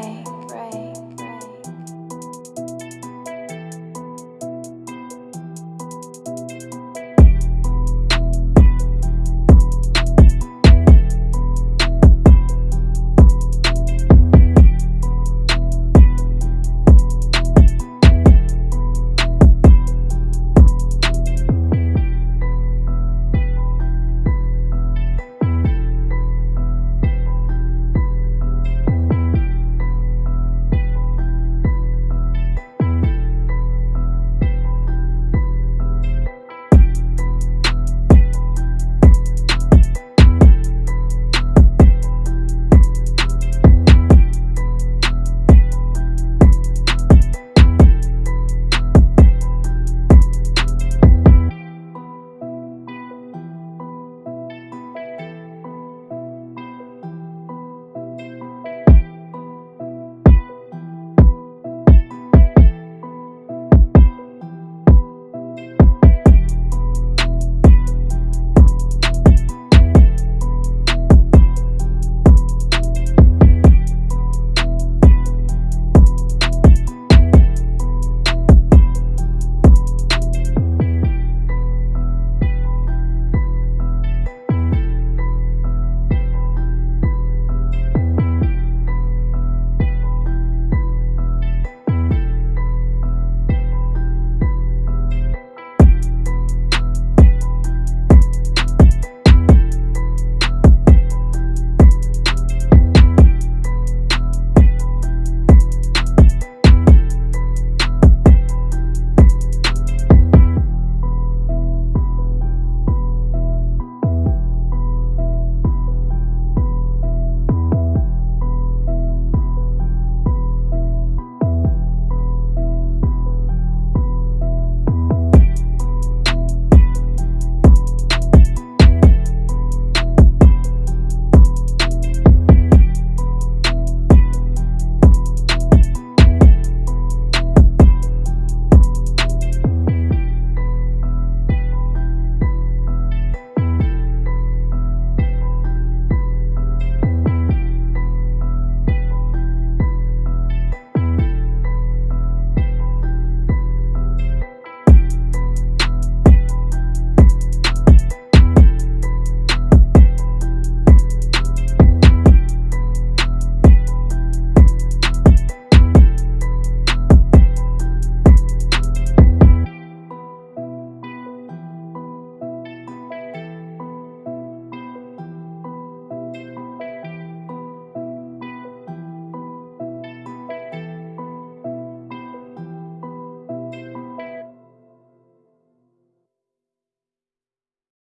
break.